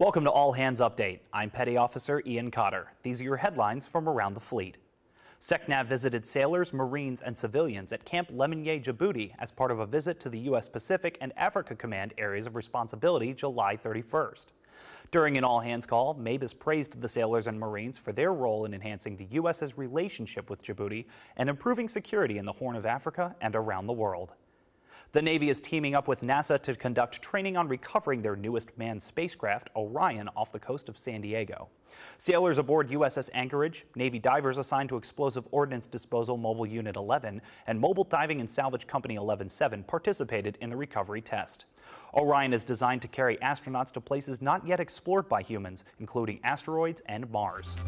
Welcome to All Hands Update. I'm Petty Officer Ian Cotter. These are your headlines from around the fleet. SECNAV visited sailors, Marines, and civilians at Camp Lemonnier, Djibouti as part of a visit to the U.S. Pacific and Africa Command Areas of Responsibility July 31st. During an all-hands call, MABUS praised the sailors and Marines for their role in enhancing the U.S.'s relationship with Djibouti and improving security in the Horn of Africa and around the world. The Navy is teaming up with NASA to conduct training on recovering their newest manned spacecraft, Orion, off the coast of San Diego. Sailors aboard USS Anchorage, Navy divers assigned to Explosive Ordnance Disposal Mobile Unit 11, and Mobile Diving and Salvage Company 11-7 participated in the recovery test. Orion is designed to carry astronauts to places not yet explored by humans, including asteroids and Mars.